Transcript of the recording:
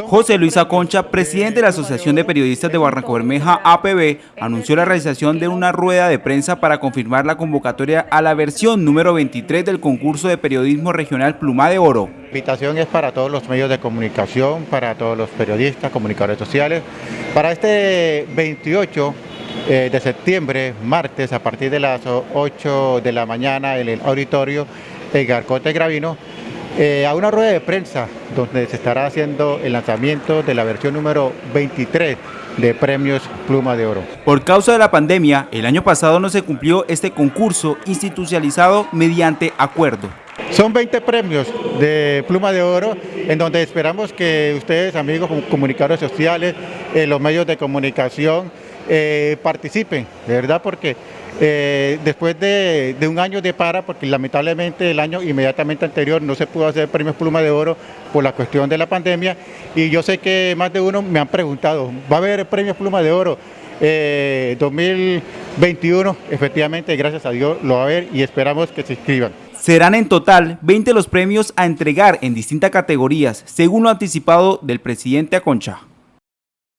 José Luis Aconcha, presidente de la Asociación de Periodistas de Barranco Bermeja, APB, anunció la realización de una rueda de prensa para confirmar la convocatoria a la versión número 23 del concurso de periodismo regional Pluma de Oro. La invitación es para todos los medios de comunicación, para todos los periodistas, comunicadores sociales. Para este 28 eh, de septiembre, martes, a partir de las 8 de la mañana en el auditorio Edgar Cote Gravino, eh, a una rueda de prensa donde se estará haciendo el lanzamiento de la versión número 23 de premios Pluma de Oro. Por causa de la pandemia, el año pasado no se cumplió este concurso institucionalizado mediante acuerdo. Son 20 premios de Pluma de Oro en donde esperamos que ustedes, amigos comunicadores sociales, eh, los medios de comunicación, eh, participen, de verdad, porque eh, después de, un año de para, porque lamentablemente el año inmediatamente anterior no se pudo hacer premios Pluma de Oro por la cuestión de la pandemia, y yo sé que más de uno me han preguntado, ¿va a haber premios Pluma de Oro? 2021, eh, efectivamente, gracias a Dios lo va a haber y esperamos que se inscriban. Serán en total 20 los premios a entregar en distintas categorías, según lo anticipado del presidente Aconcha.